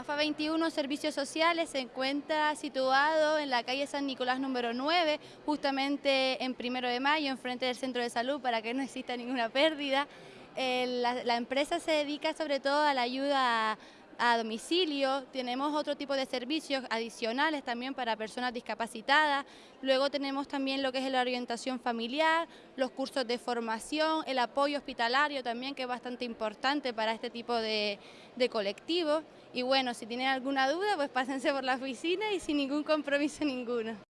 21 Servicios Sociales se encuentra situado en la calle San Nicolás número 9, justamente en primero de mayo, enfrente del centro de salud, para que no exista ninguna pérdida. Eh, la, la, empresa se dedica sobre todo a la ayuda a domicilio, tenemos otro tipo de servicios adicionales también para personas discapacitadas, luego tenemos también lo que es la orientación familiar, los cursos de formación, el apoyo hospitalario también que es bastante importante para este tipo de, de colectivos y bueno, si tienen alguna duda pues pásense por la oficina y sin ningún compromiso ninguno.